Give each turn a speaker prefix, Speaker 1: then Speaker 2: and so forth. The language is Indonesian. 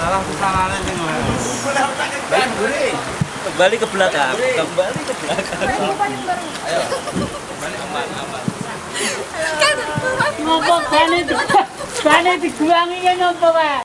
Speaker 1: salah tangannya sing
Speaker 2: Kembali ke belakang. Kembali ke belakang.
Speaker 3: Ngopo bane bane diguangi ya ngopo.